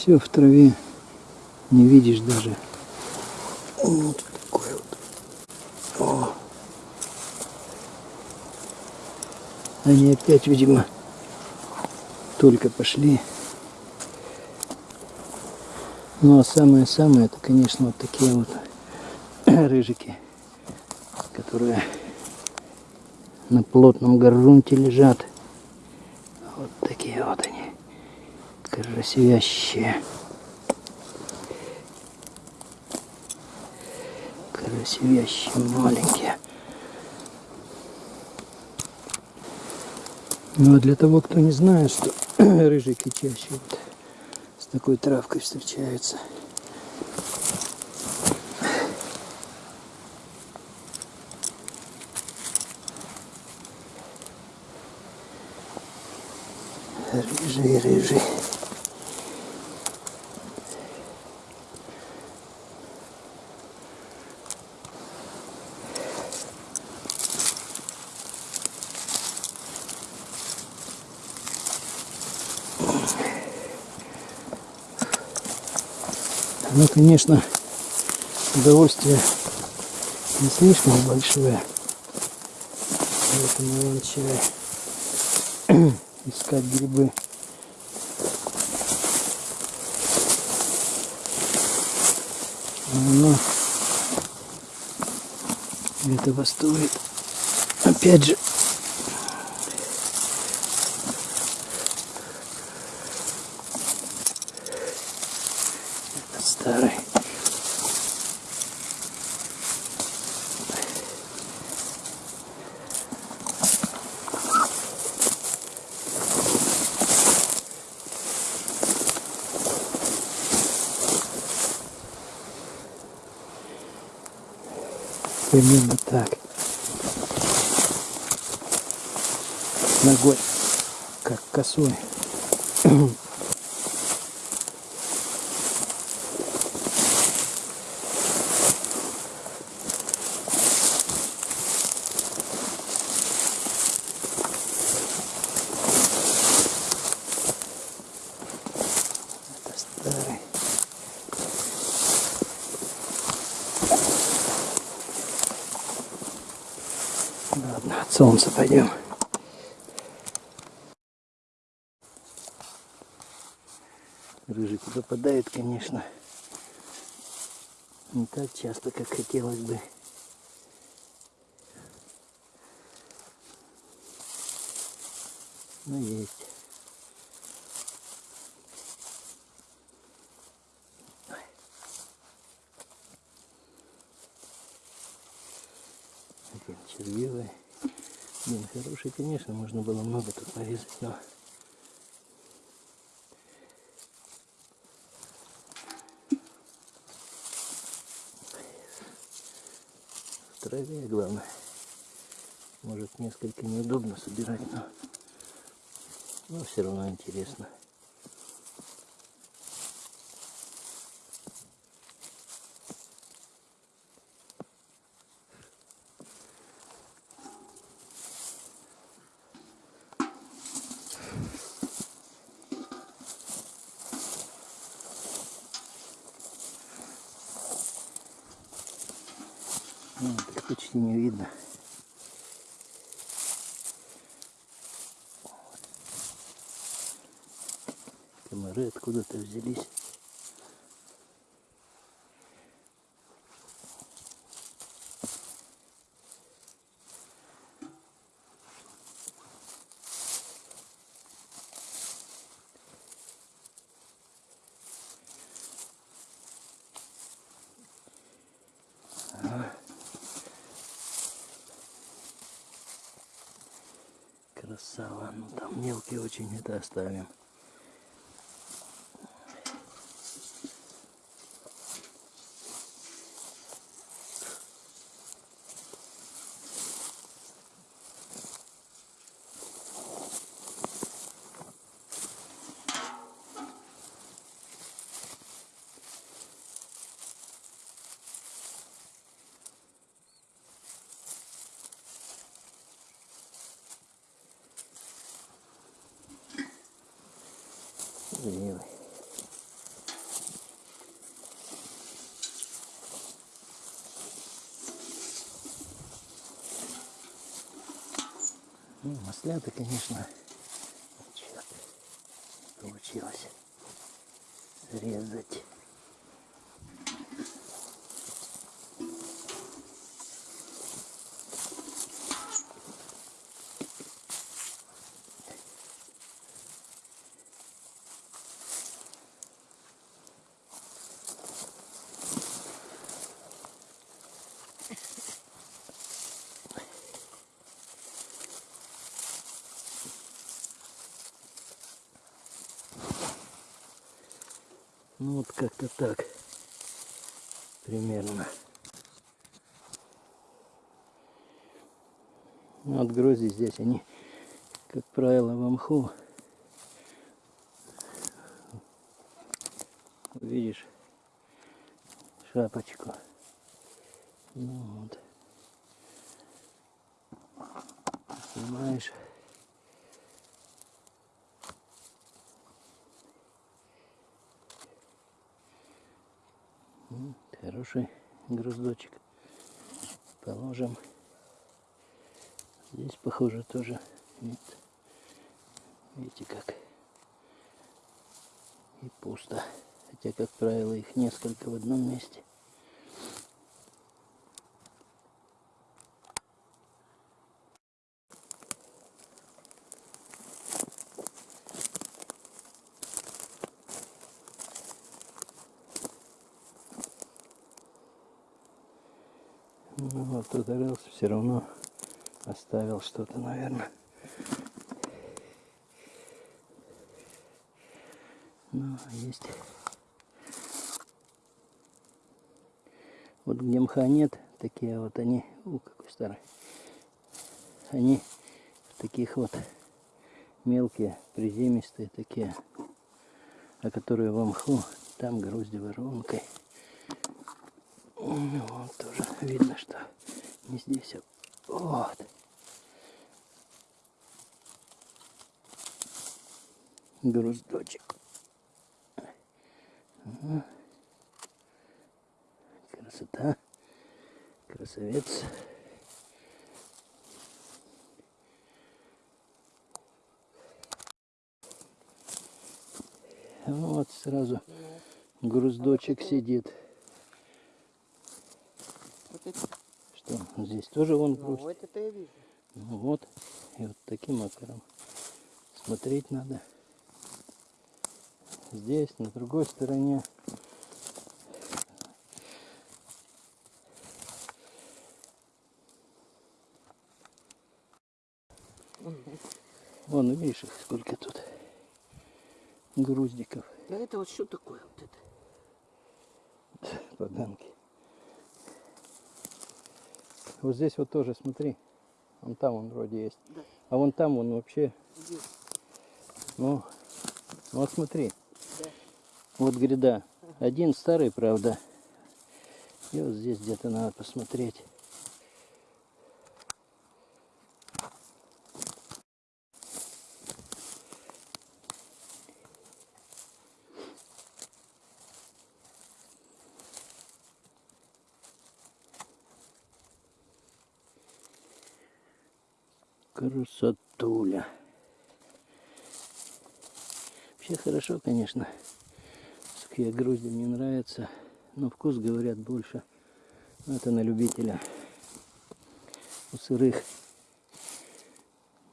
Все в траве. Не видишь даже. Вот такой вот. О. Они опять, видимо, только пошли. Ну а самое-самое, это, конечно, вот такие вот рыжики, которые на плотном грунте лежат. Вот такие вот они, красивящие. Красивящие, маленькие. Ну а для того, кто не знает, что рыжики чаще вот с такой травкой встречаются. Рыжий, рыжий. Ну, конечно, удовольствие не слишком большое. Поэтому я начинаю искать грибы. Но этого стоит. Опять же, старый. Примерно так. Ногой, как косой. Это старый. Ладно, от солнца пойдем. Рыжик западает, конечно, не так часто, как хотелось бы. Но есть. Один червивый. Блин, хороший, конечно, можно было много тут нарезать, но... Траве главное. Может несколько неудобно собирать, но... Но все равно интересно. Ну, почти не видно. Комары откуда-то взялись. Красава. Ну там очень это оставим. Ленивый. Ну, маслята, конечно, получилось резать. Ну вот как-то так. Примерно. Ну, вот грози здесь они, как правило, в мху. Видишь шапочку. Ну вот. Снимаешь. М, Хороший груздочек. Положим. Здесь, похоже, тоже нет. Видите как. И пусто. Хотя, как правило, их несколько в одном месте. Ну, ударился, все равно оставил что-то, наверное. Ну, есть. Вот где мха нет, такие вот они, у какой старый, они таких вот мелкие, приземистые такие, а которые в мху, там грозди воронкой. Ну, Вот тоже видно, что не а вот. Груздочек. Красота. Красавец. Вот сразу груздочек сидит. Вот это, Что, здесь тоже вон ну, вот это я вижу. Ну вот, и вот таким макаром смотреть надо. Здесь, на другой стороне. Вон, видишь, их сколько тут груздиков, А это вот что такое вот это? поганки. Вот здесь вот тоже, смотри. Вон там он вроде есть. Да. А вон там он вообще, ну, ну вот смотри. Да. Вот гряда. Один старый, правда. И вот здесь где-то надо посмотреть. Красотуля. Вообще хорошо, конечно. Сухие грузди мне нравятся. Но вкус, говорят, больше. Но это на любителя. У сырых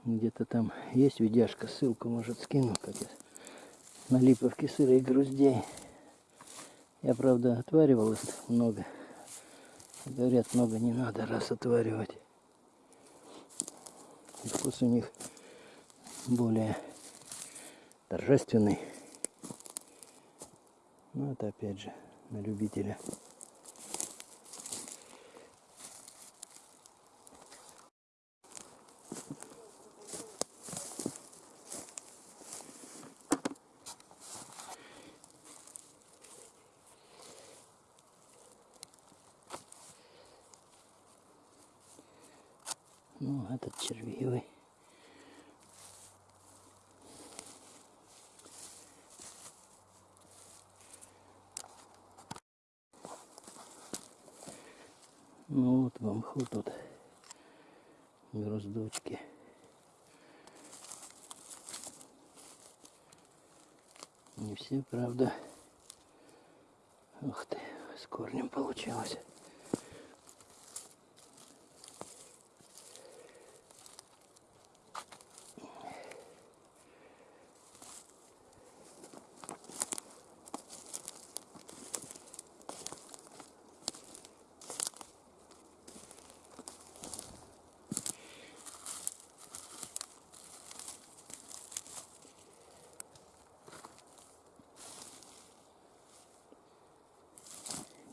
где-то там есть видяшка, ссылку может скину, как я на липовке сырых груздей. Я, правда, отваривал их много. Говорят, много не надо раз отваривать. И вкус у них более торжественный. Ну, это опять же на любителя. Ну, этот червивый. Ну вот в мху тут груздочки. Не все, правда. Ух ты, с корнем получилось.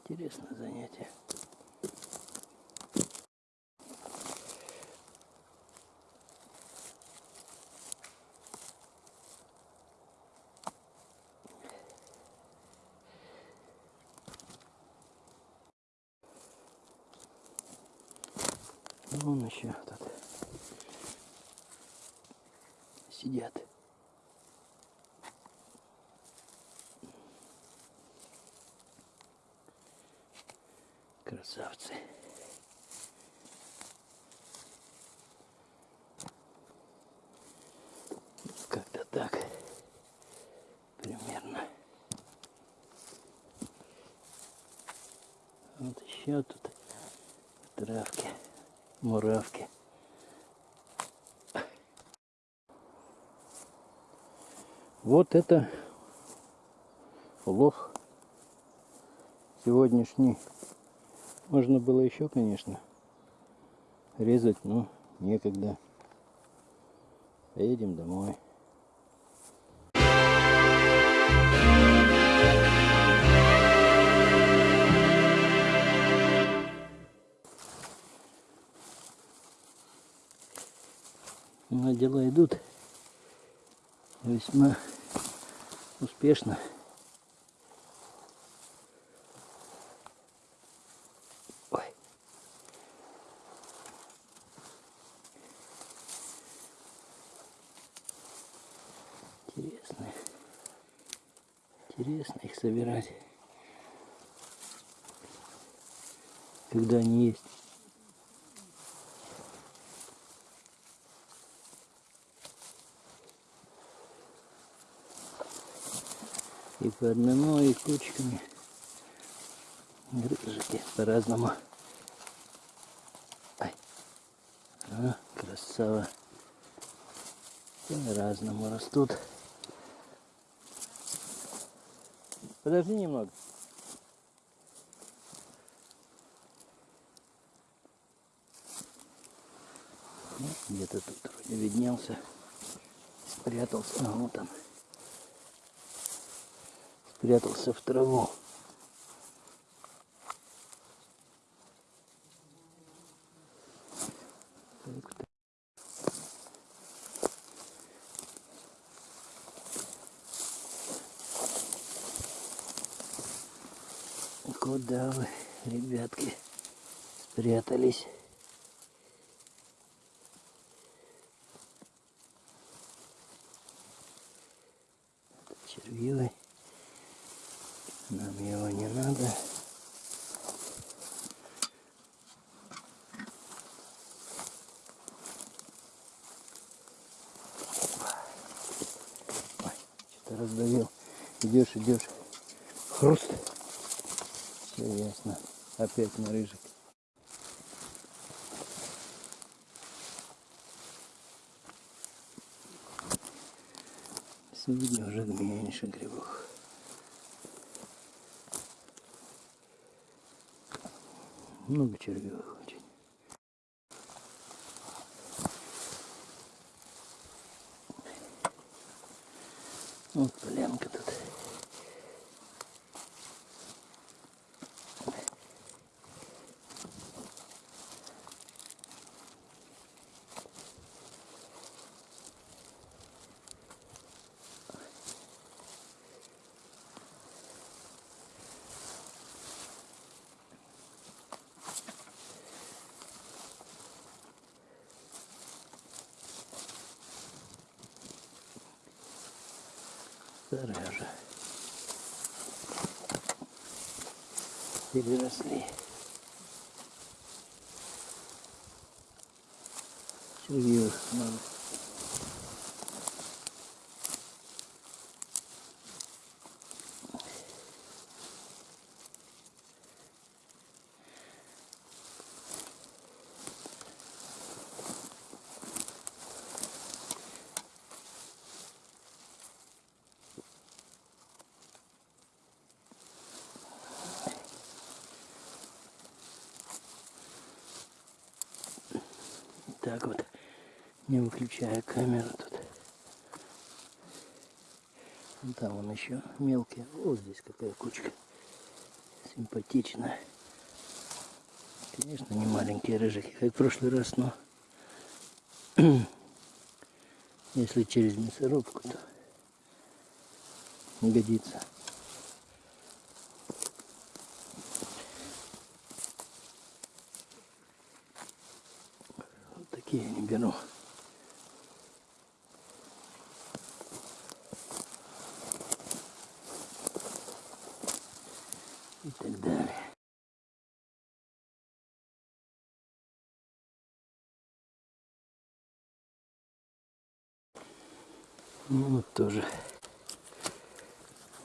Интересное занятие. Вон еще тут сидят. Красавцы. Как-то так. Примерно. Вот еще тут травки, муравки. Вот это лох сегодняшний. Можно было еще, конечно, резать, но некогда. Поедем домой. Ну, а дела идут весьма успешно. Ой. Интересно. Интересно их собирать. Когда они есть. Одному, и кучками. Грыжики по-разному. Ай. А, красава. По-разному растут. Подожди немного. Ну, Где-то тут вроде виднелся. Спрятался. А, вот он. Спрятался в траву. Куда вы, ребятки, спрятались? Это червивый. Нам его не надо. Ой, что-то раздавил. Идешь. Хруст. Все ясно. Опять на рыжик. Сегодня уже меньше грибов. Много червивых очень. Вот university. Так вот, не выключая камеру тут. Вон там он еще мелкий. Вот здесь какая кучка. Симпатичная. Конечно, не маленькие рыжики, как в прошлый раз, но если через мясорубку, то не годится. Вот беру. И так далее. Ну вот тоже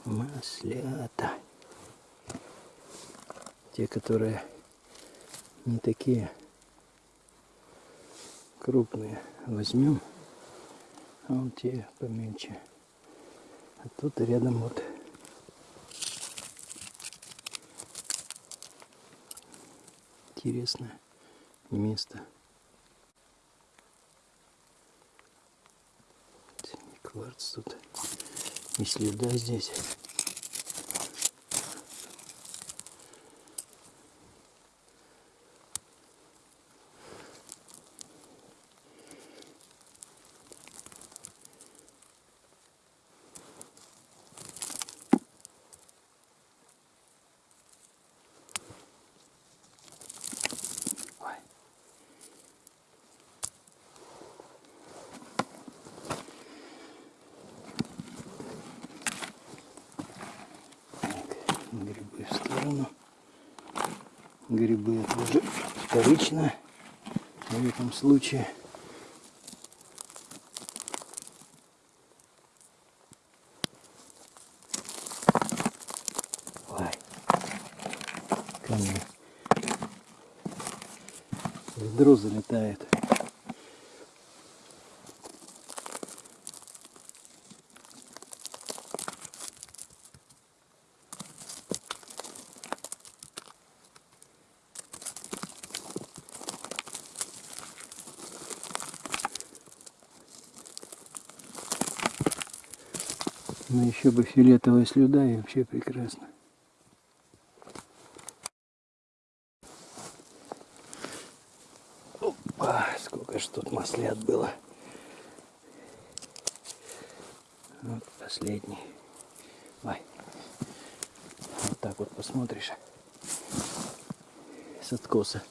маслята. Те, которые не такие крупные возьмем, а вот те помельче. А тут рядом вот интересное место. Кварц тут. И следа здесь. Ой. Так, грибы в сторону. Грибы это уже вторично в этом случае. Ой, камни. Ведро залетает. Ну еще бы фиолетовая слюда и вообще прекрасно. Опа, сколько ж тут маслят было. Вот последний. Ой. Вот так вот посмотришь. С откоса.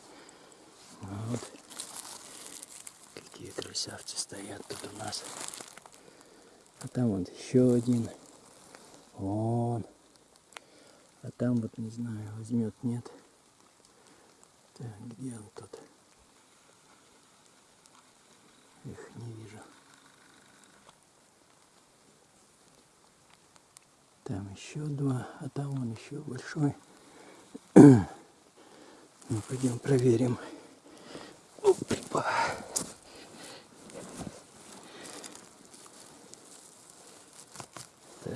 Вот. Какие красавцы стоят тут у нас. Там вот еще один. Вон. А там вот не знаю, возьмет, нет. Так, где он тут? Их не вижу. Там еще два, а там он еще большой. Ну, пойдем проверим. Опа.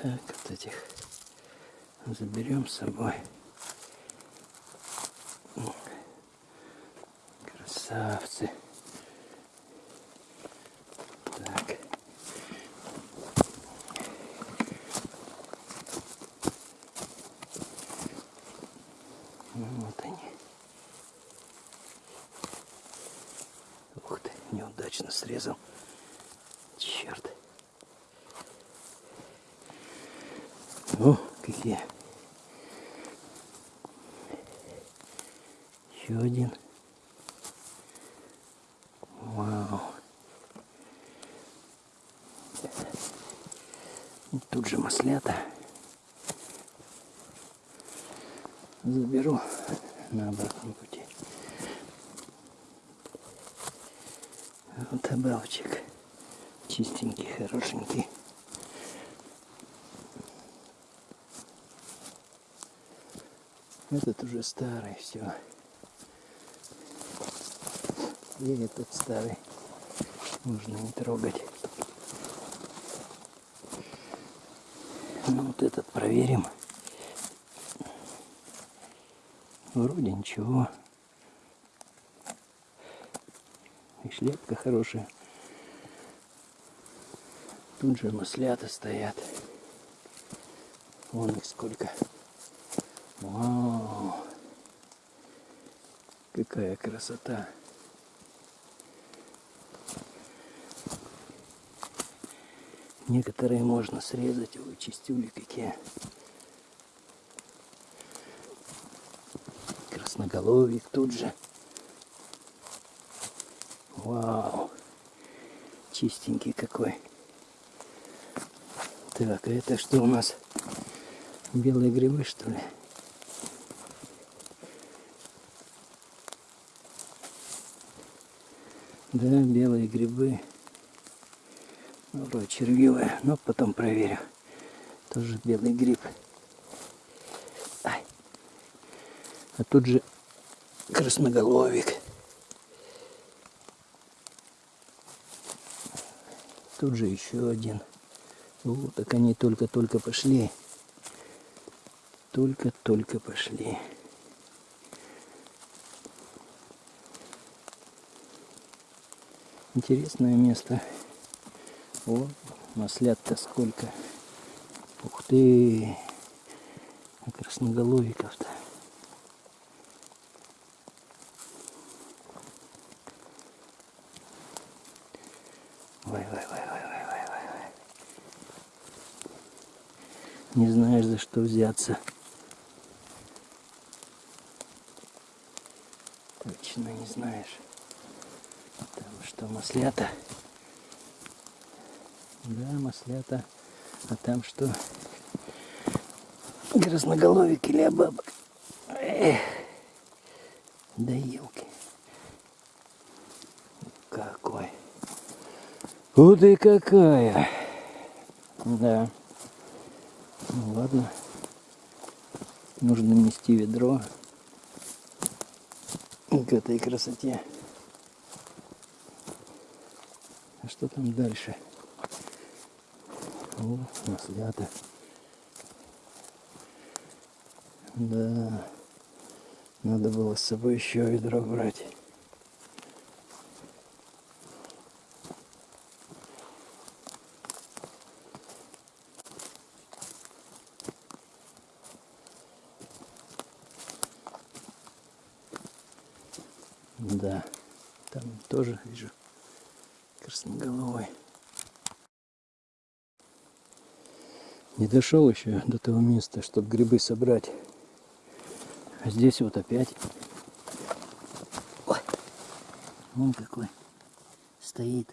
Так, вот этих заберем с собой. Красавцы. Так. Ну, Вот они. Ух ты, неудачно срезал. Черт. О, какие. Еще один. Вау. И маслята. Заберу на обратном пути. Вот обалчик. Чистенький, хорошенький. Этот уже старый, все. И этот старый. Можно не трогать. Ну вот этот проверим. Вроде ничего. И шляпка хорошая. Тут же маслята стоят. Вон их сколько. Вау! Какая красота! Некоторые можно срезать, ой, чистюли какие. Красноголовик тут же. Вау! Чистенький какой. Так, а это что у нас? Белые грибы, что ли? Да, белые грибы. Ну, червивые, но потом проверю. Тоже белый гриб. А тут же красноголовик. Тут же еще один. Вот, так они только-только пошли. Только-только пошли. Интересное место. О, маслят-то сколько. Ух ты! А красноголовиков-то. Ой, ой, ой, ой, ой, ой, ой. Не знаешь, за что взяться. Точно не знаешь. Там что, маслята? Да, маслята. А там что? Красноголовик или бабок? Эх. Да елки. Какой. Вот и какая. Да. Ну ладно. Нужно нести ведро к этой красоте. А что там дальше? О, маслята. Да. Надо было с собой еще ведро брать. Да, там тоже вижу красноголовый. Не дошел еще до того места, чтобы грибы собрать. А здесь вот опять. Ой, вон какой стоит.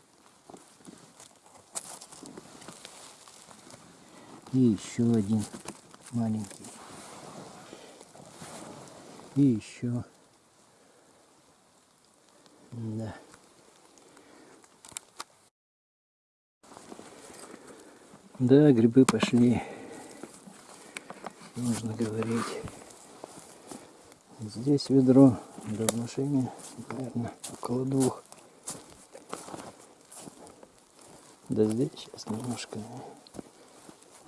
И еще один маленький. И еще. Да. Да, грибы пошли. Можно говорить. Здесь ведро, да в машине, наверное, около двух. Да здесь сейчас немножко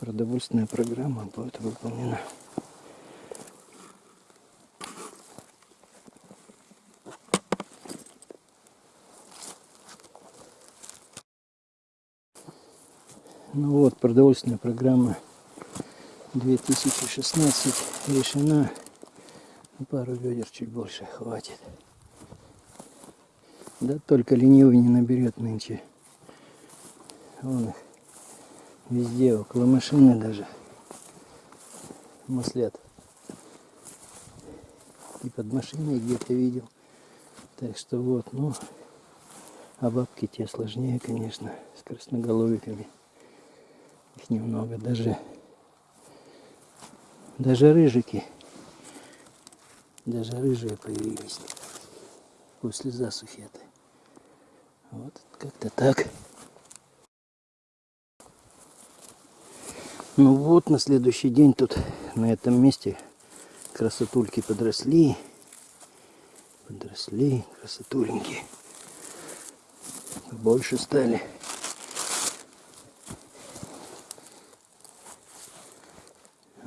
продовольственная программа будет выполнена. Ну вот, продовольственная программа 2016 решена. Ну, пару ведер чуть больше хватит. Да только ленивый не наберет нынче. Вон их везде, около машины даже. Маслят. И под машиной где-то видел. Так что вот, ну, а бабки те сложнее, конечно, с красноголовиками. Их немного, даже, даже рыжики, даже рыжие появились после засухи этой. Вот как-то так. Ну вот, на следующий день тут, на этом месте, красотульки подросли. Подросли, красотуленьки. Больше стали.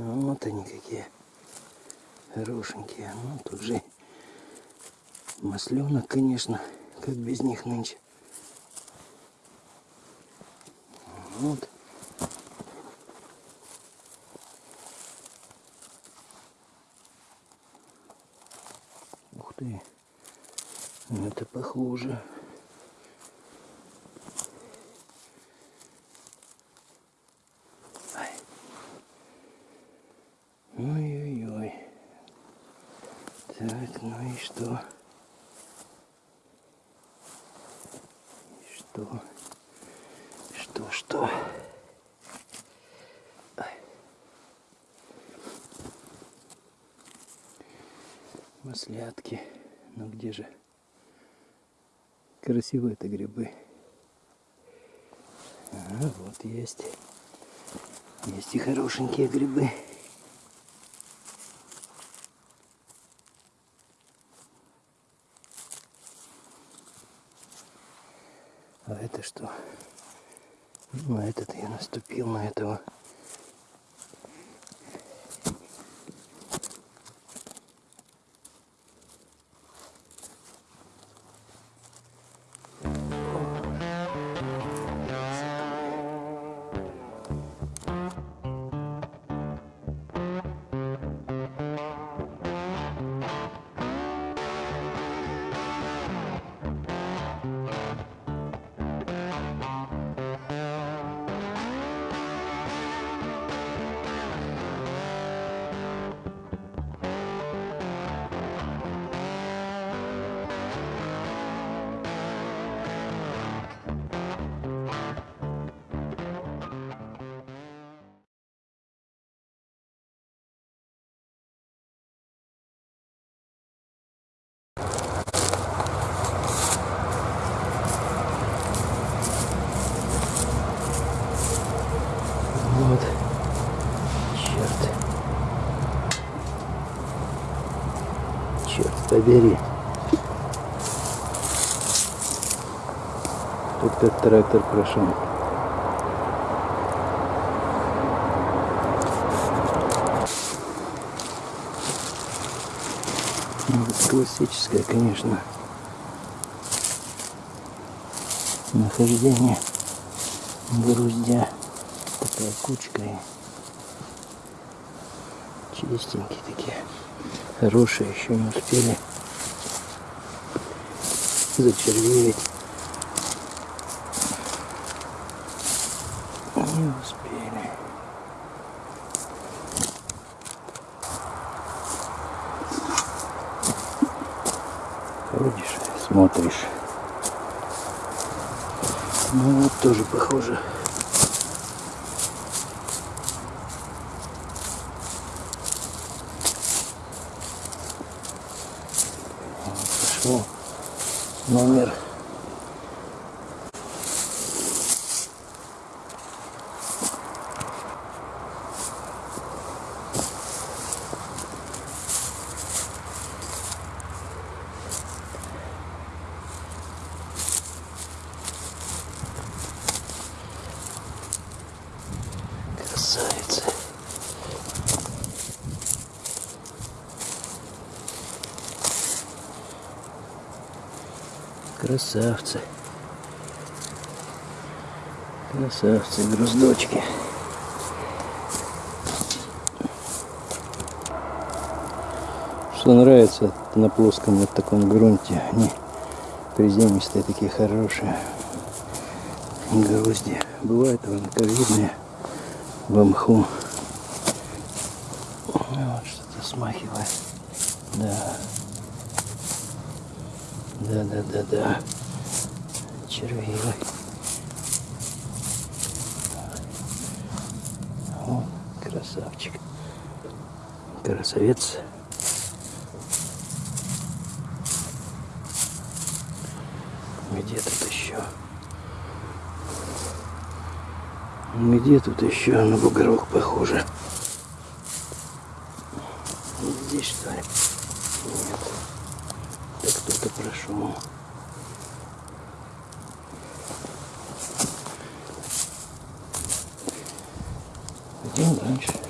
Вот они какие хорошенькие. Ну, тут же масленок, конечно, Как без них нынче. Вот. Ух ты. Это похоже. Ай. Ой-ой-ой. Так, ну и что? И Что? Что, что? Ай. Маслятки. Ну где же? Красивые это грибы. А, вот есть. Есть и хорошенькие грибы. А это что? Ну, а этот я наступил на этого. Побери. Тут как трактор прошел. Ну, классическое, конечно, нахождение груздя. Такая кучка и чистенькие такие. Хорошие, еще не успели зачервеять. Не успели. Ходишь, смотришь. Ну вот тоже похоже. Вот Пошел номер. Красавица. Красавцы. Красавцы, груздочки. Что нравится на плоском вот таком грунте. Они приземистые, такие хорошие. Грузди. Бывают ранковидные в мху. Вот что-то смахивает. Да. Да, да, да, да. Червивый. О, красавчик. Красавец. Где тут еще? Где тут еще на бугорок похоже? Здесь что ли? Нет. Это кто-то прошел. Идем дальше.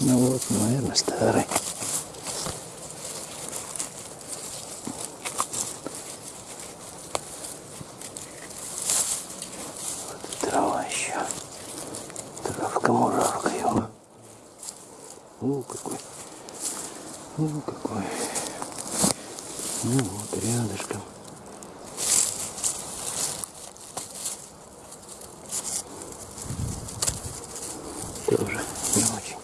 Ну вот, наверное, старый. Вот и трава еще. Травка-муравка его. О, какой. О, какой. Ну вот, рядышком. Тоже не очень.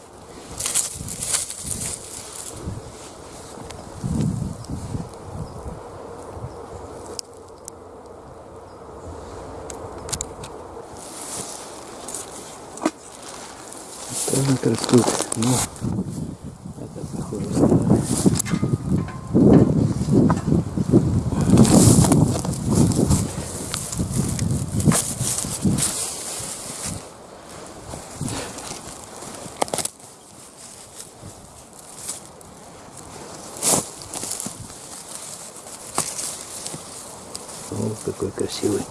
Так растут. Ну, это похоже старое. О, какой красивый.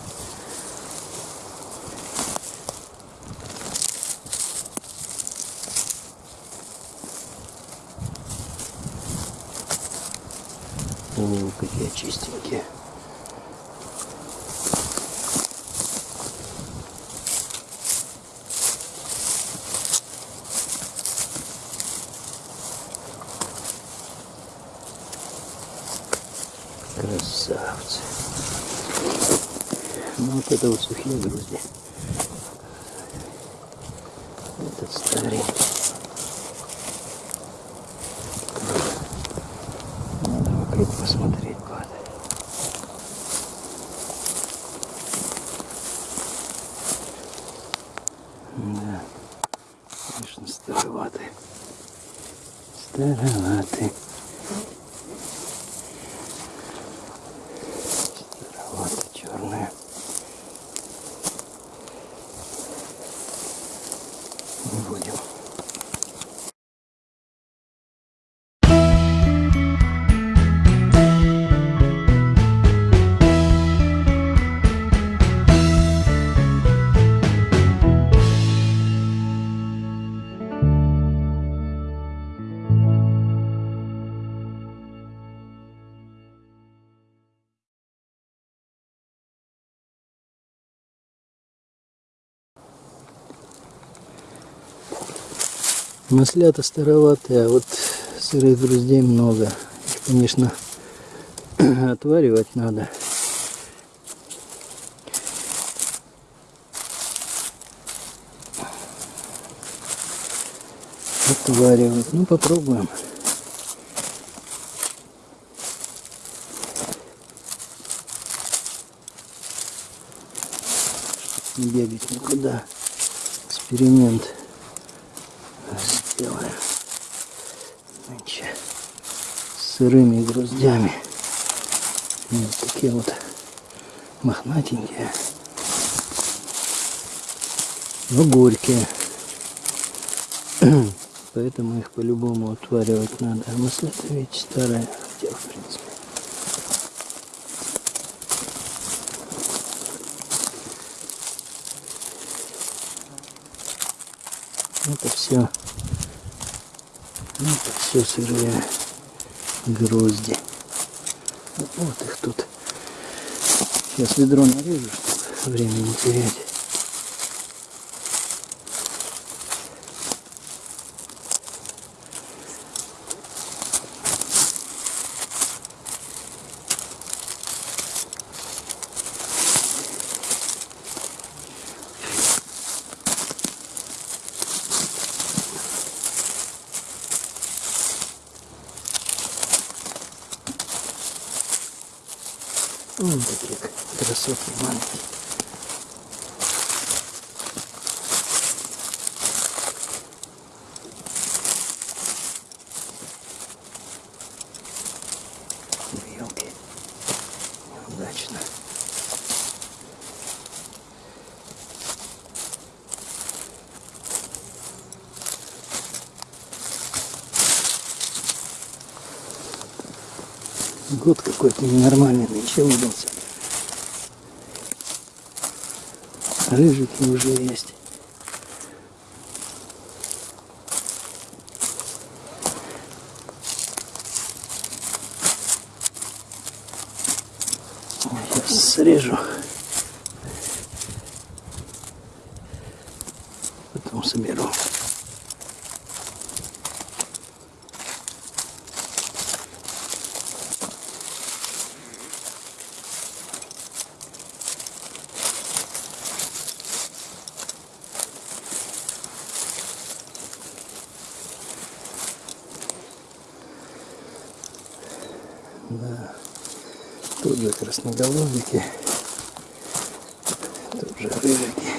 О, какие чистенькие. Красавцы. Ну вот это вот сухие грузди. Этот старенький. Маслята староватые, а вот сырых груздей много. Их, конечно, отваривать надо. Отваривать. Ну, попробуем. Не бегать никуда. Эксперимент сделаем. Нынче с сырыми груздями. Вот такие вот мохнатенькие. Но горькие. Поэтому их по-любому отваривать надо. А маслята ведь старая. Хотя, в принципе. Это все. Это все сырые грозди. Вот, их тут. Сейчас ведро нарежу, чтобы время не терять. Вон такие красотки маленькие. Елки. Неудачно. Год какой-то ненормальный нынче выдался. Рыжики уже есть. Да. Тут же красноголовики. Тут же рыжики.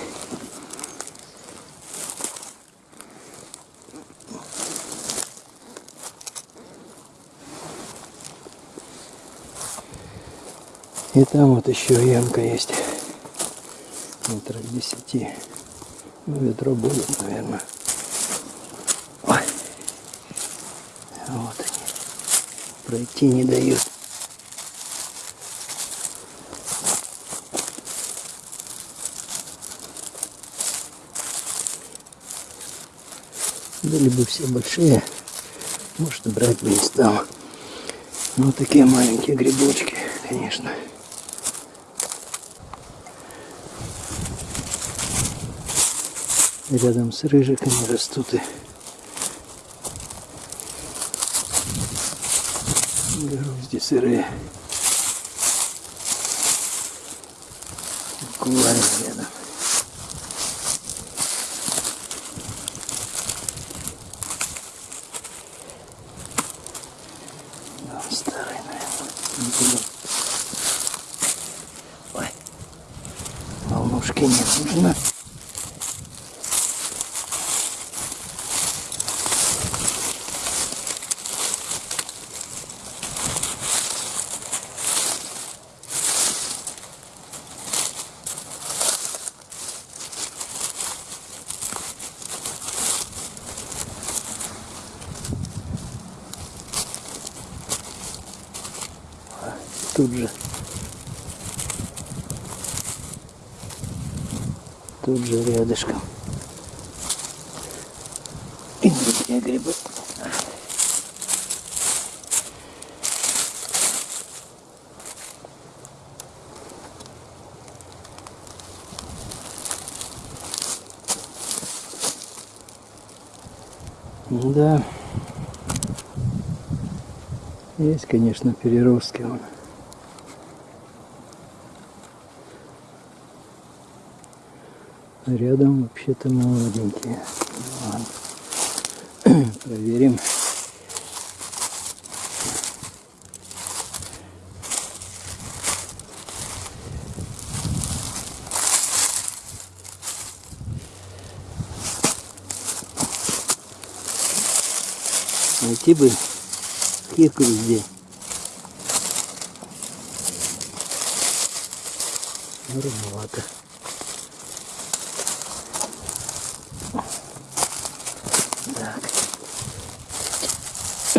И там вот еще ямка есть. Метров десяти. Ну, ведро будет, наверное. Ой. Вот они. Пройти не дают. Были бы все большие, может брать бы не стал. Ну вот такие маленькие грибочки, конечно. Рядом с рыжиками растут и грозди сырые. Буквально рядом. Да, он старый, наверное. Не буду. Ой. Волнушки не нужно. Тут же. Тут же рядышком. И другие грибы. Да. Есть, конечно, переростки. Рядом вообще-то молоденькие. Ладно. Проверим. Найти бы кирку везде. Рановато.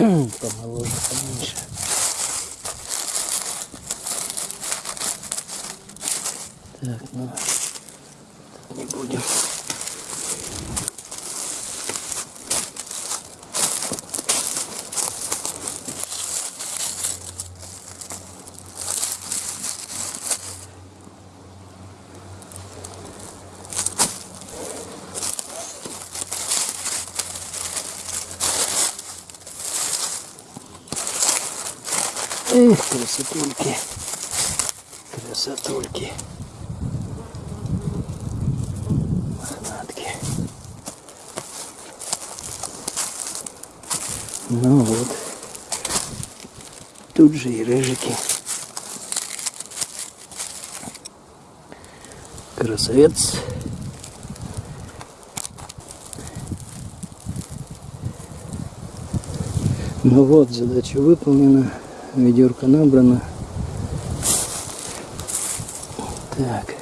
Помоложе, поменьше. Так, ну, тут не будем. Эх, красотульки. Красотульки. Мохнатки. Ну вот. Тут же и рыжики. Красавец. Ну вот, задача выполнена. Ведерко набрано. Так,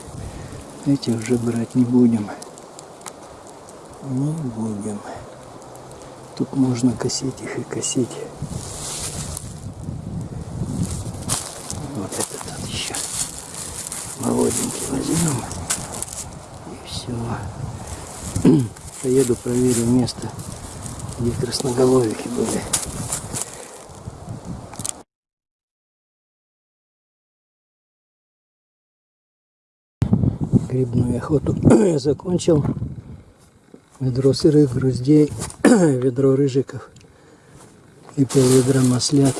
эти уже брать не будем. Не будем. Тут можно косить их и косить. Вот этот вот еще молоденький возьмем. И все. Поеду проверю место, где красноголовики были. Грибную охоту я закончил. Ведро сырых груздей, ведро рыжиков и пол ведра маслят.